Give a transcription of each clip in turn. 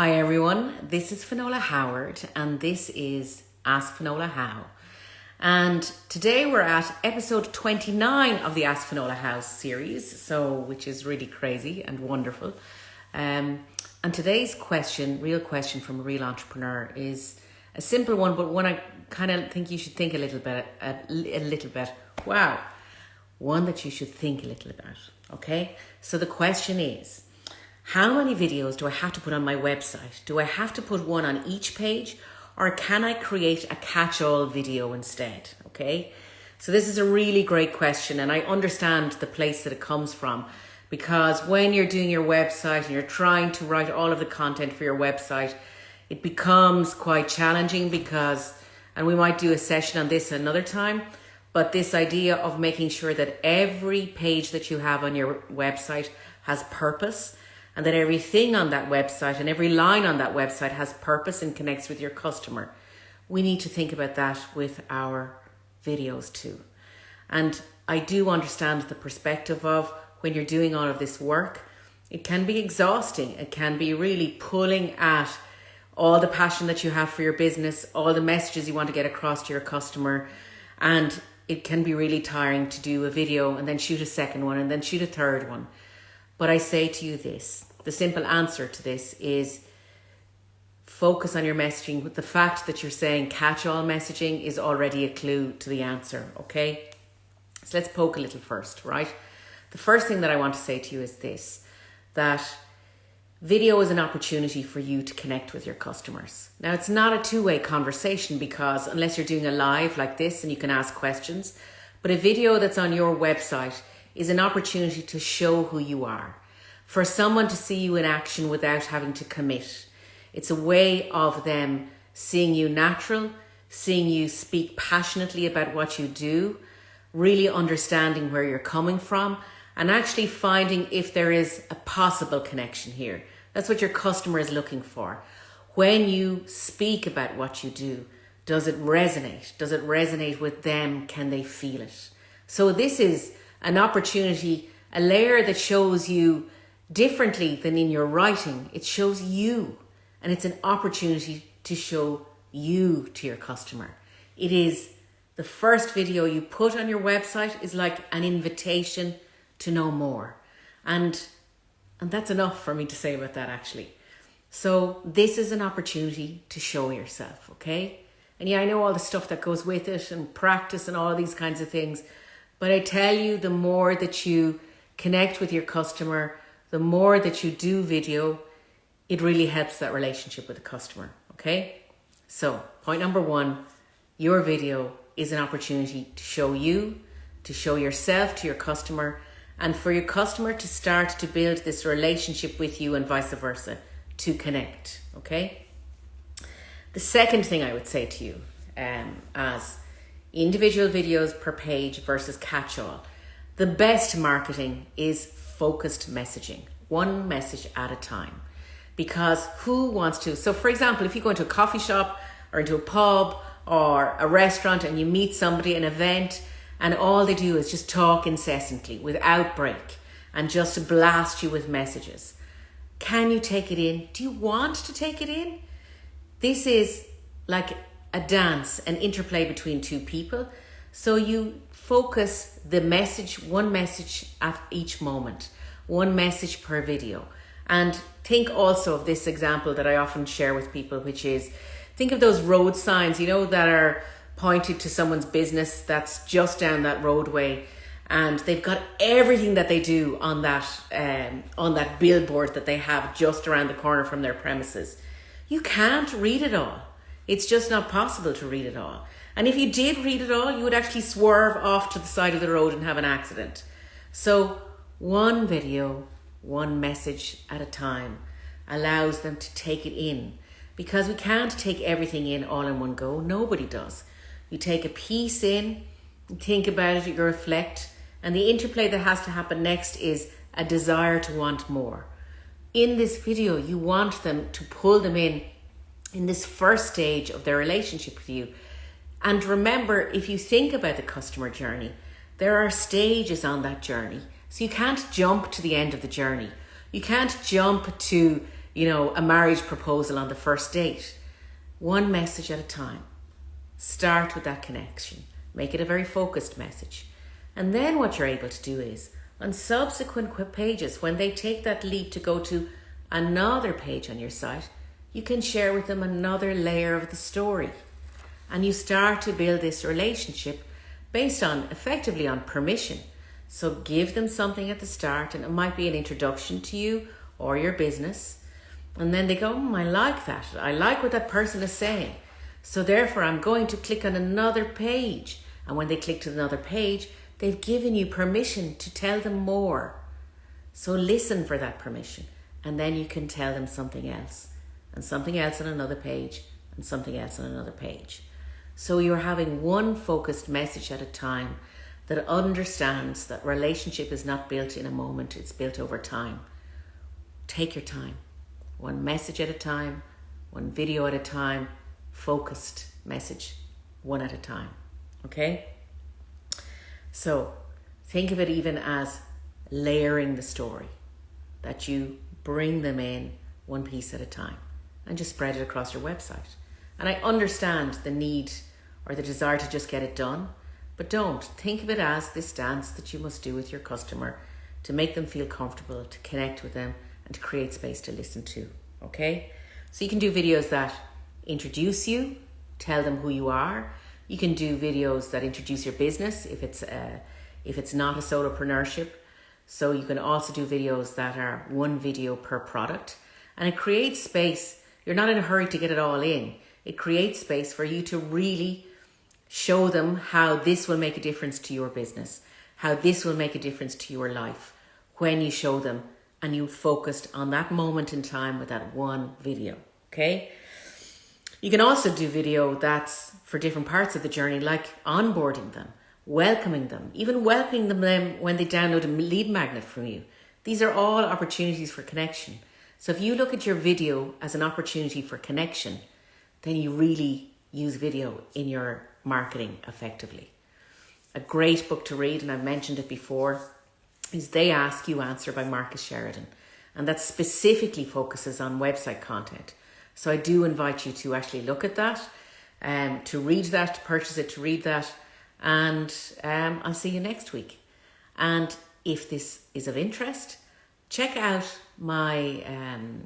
Hi everyone, this is Finola Howard and this is Ask Finola How. And today we're at episode 29 of the Ask Finola How series, so which is really crazy and wonderful. Um, and today's question, real question from a real entrepreneur, is a simple one, but one I kind of think you should think a little bit, a, a little bit. Wow, one that you should think a little about. Okay, so the question is how many videos do I have to put on my website? Do I have to put one on each page or can I create a catch all video instead? Okay, so this is a really great question and I understand the place that it comes from because when you're doing your website and you're trying to write all of the content for your website, it becomes quite challenging because, and we might do a session on this another time, but this idea of making sure that every page that you have on your website has purpose and that everything on that website and every line on that website has purpose and connects with your customer. We need to think about that with our videos too. And I do understand the perspective of when you're doing all of this work, it can be exhausting. It can be really pulling at all the passion that you have for your business, all the messages you want to get across to your customer. And it can be really tiring to do a video and then shoot a second one and then shoot a third one. But I say to you this the simple answer to this is focus on your messaging. With the fact that you're saying catch all messaging is already a clue to the answer, okay? So let's poke a little first, right? The first thing that I want to say to you is this that video is an opportunity for you to connect with your customers. Now, it's not a two way conversation because unless you're doing a live like this and you can ask questions, but a video that's on your website is an opportunity to show who you are, for someone to see you in action without having to commit. It's a way of them seeing you natural, seeing you speak passionately about what you do, really understanding where you're coming from, and actually finding if there is a possible connection here. That's what your customer is looking for. When you speak about what you do, does it resonate? Does it resonate with them? Can they feel it? So this is an opportunity, a layer that shows you differently than in your writing. It shows you, and it's an opportunity to show you to your customer. It is the first video you put on your website is like an invitation to know more. And and that's enough for me to say about that actually. So this is an opportunity to show yourself, okay? And yeah, I know all the stuff that goes with it and practice and all these kinds of things. But I tell you, the more that you connect with your customer, the more that you do video, it really helps that relationship with the customer. Okay. So, point number one your video is an opportunity to show you, to show yourself to your customer, and for your customer to start to build this relationship with you and vice versa to connect. Okay. The second thing I would say to you um, as individual videos per page versus catch all. The best marketing is focused messaging, one message at a time. Because who wants to? So, for example, if you go into a coffee shop or into a pub or a restaurant and you meet somebody, an event, and all they do is just talk incessantly without break and just blast you with messages. Can you take it in? Do you want to take it in? This is like a dance, an interplay between two people. So you focus the message, one message at each moment, one message per video. And think also of this example that I often share with people, which is think of those road signs, you know, that are pointed to someone's business that's just down that roadway and they've got everything that they do on that um, on that billboard that they have just around the corner from their premises. You can't read it all. It's just not possible to read it all. And if you did read it all, you would actually swerve off to the side of the road and have an accident. So, one video, one message at a time allows them to take it in because we can't take everything in all in one go. Nobody does. You take a piece in, you think about it, you reflect, and the interplay that has to happen next is a desire to want more. In this video, you want them to pull them in in this first stage of their relationship with you. And remember, if you think about the customer journey, there are stages on that journey. So you can't jump to the end of the journey. You can't jump to you know, a marriage proposal on the first date. One message at a time. Start with that connection. Make it a very focused message. And then what you're able to do is on subsequent pages, when they take that leap to go to another page on your site, you can share with them another layer of the story. And you start to build this relationship based on effectively on permission. So give them something at the start, and it might be an introduction to you or your business. And then they go, oh, I like that. I like what that person is saying. So therefore, I'm going to click on another page. And when they click to another page, they've given you permission to tell them more. So listen for that permission. And then you can tell them something else, and something else on another page, and something else on another page. So you're having one focused message at a time that understands that relationship is not built in a moment, it's built over time. Take your time. One message at a time, one video at a time, focused message one at a time. Okay? So think of it even as layering the story, that you bring them in one piece at a time and just spread it across your website. And I understand the need or the desire to just get it done. But don't think of it as this dance that you must do with your customer to make them feel comfortable, to connect with them, and to create space to listen to. Okay? So you can do videos that introduce you, tell them who you are. You can do videos that introduce your business if it's uh, if it's not a solopreneurship. So you can also do videos that are one video per product, and it creates space. You're not in a hurry to get it all in. It creates space for you to really Show them how this will make a difference to your business, how this will make a difference to your life when you show them and you focused on that moment in time with that one video. Okay. You can also do video that's for different parts of the journey, like onboarding them, welcoming them, even welcoming them when they download a lead magnet from you. These are all opportunities for connection. So if you look at your video as an opportunity for connection, then you really use video in your marketing effectively. A great book to read, and I've mentioned it before, is They Ask You Answer by Marcus Sheridan. And that specifically focuses on website content. So I do invite you to actually look at that, um, to read that, to purchase it, to read that. And um, I'll see you next week. And if this is of interest, check out my um,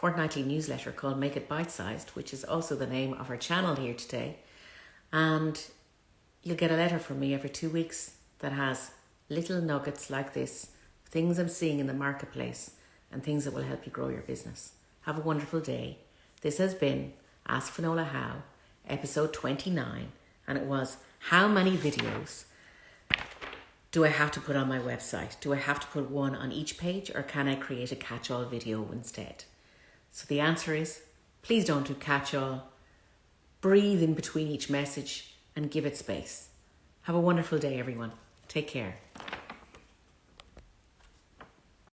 fortnightly newsletter called Make It Bite Sized, which is also the name of our channel here today. And you'll get a letter from me every two weeks that has little nuggets like this, things I'm seeing in the marketplace, and things that will help you grow your business. Have a wonderful day. This has been Ask Finola How, episode 29, and it was How many videos do I have to put on my website? Do I have to put one on each page, or can I create a catch all video instead? So the answer is please don't do catch all breathe in between each message and give it space. Have a wonderful day, everyone. Take care.